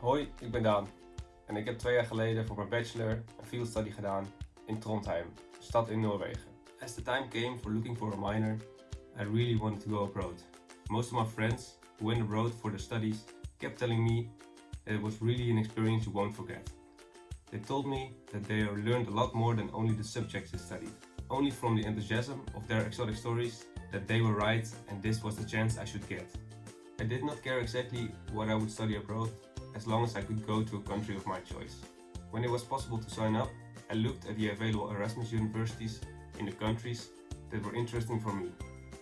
Hoi, ik ben Daan en ik heb twee jaar geleden voor mijn bachelor een field study gedaan in Trondheim, een stad in Noorwegen. As the time came for looking for a minor, I really wanted to go abroad. Most of my friends who went abroad for their studies kept telling me that it was really an experience you won't forget. They told me that they learned a lot more than only the subjects they studied. Only from the enthusiasm of their exotic stories that they were right and this was the chance I should get. I did not care exactly what I would study abroad as long as I could go to a country of my choice. When it was possible to sign up, I looked at the available Erasmus universities in the countries that were interesting for me.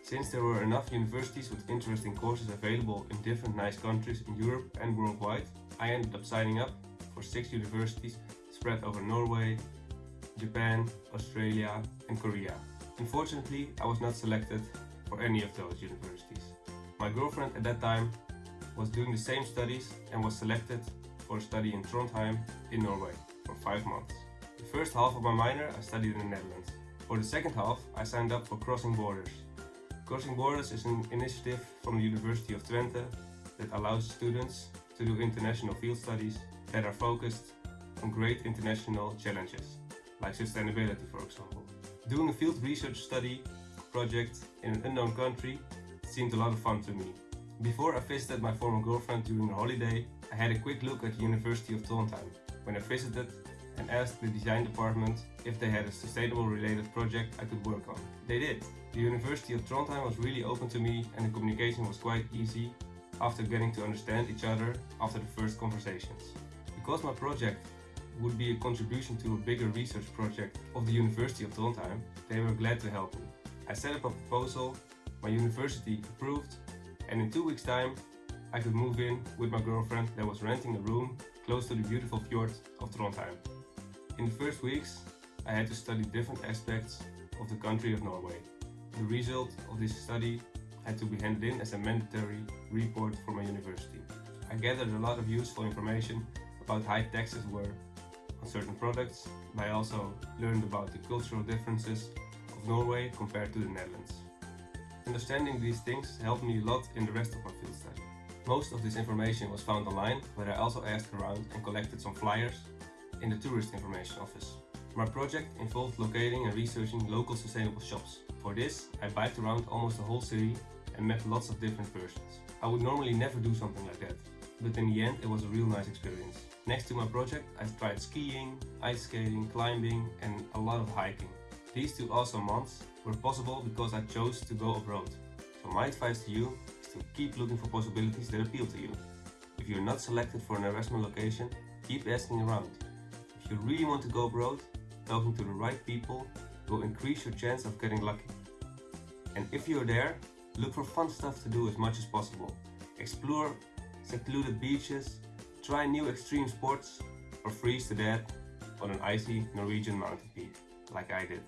Since there were enough universities with interesting courses available in different nice countries in Europe and worldwide, I ended up signing up for six universities spread over Norway, Japan, Australia and Korea. Unfortunately, I was not selected for any of those universities. My girlfriend at that time was doing the same studies and was selected for a study in Trondheim in Norway for 5 months. The first half of my minor I studied in the Netherlands. For the second half I signed up for Crossing Borders. Crossing Borders is an initiative from the University of Twente that allows students to do international field studies that are focused on great international challenges, like sustainability for example. Doing a field research study project in an unknown country seemed a lot of fun to me. Before I visited my former girlfriend during a holiday, I had a quick look at the University of Trondheim when I visited and asked the design department if they had a sustainable related project I could work on. They did. The University of Trondheim was really open to me and the communication was quite easy after getting to understand each other after the first conversations. Because my project would be a contribution to a bigger research project of the University of Trondheim, they were glad to help me. I set up a proposal, my university approved, and in two weeks time I could move in with my girlfriend that was renting a room close to the beautiful fjord of Trondheim. In the first weeks I had to study different aspects of the country of Norway. The result of this study had to be handed in as a mandatory report for my university. I gathered a lot of useful information about how taxes were on certain products, but I also learned about the cultural differences of Norway compared to the Netherlands. Understanding these things helped me a lot in the rest of my field study. Most of this information was found online, but I also asked around and collected some flyers in the Tourist Information Office. My project involved locating and researching local sustainable shops. For this, I biked around almost the whole city and met lots of different persons. I would normally never do something like that, but in the end it was a real nice experience. Next to my project, I tried skiing, ice skating, climbing and a lot of hiking. These two awesome months were possible because I chose to go abroad. So my advice to you is to keep looking for possibilities that appeal to you. If you're not selected for an Erasmus location, keep asking around. If you really want to go abroad, talking to the right people will increase your chance of getting lucky. And if you're there, look for fun stuff to do as much as possible. Explore secluded beaches, try new extreme sports, or freeze to death on an icy Norwegian mountain peak, like I did.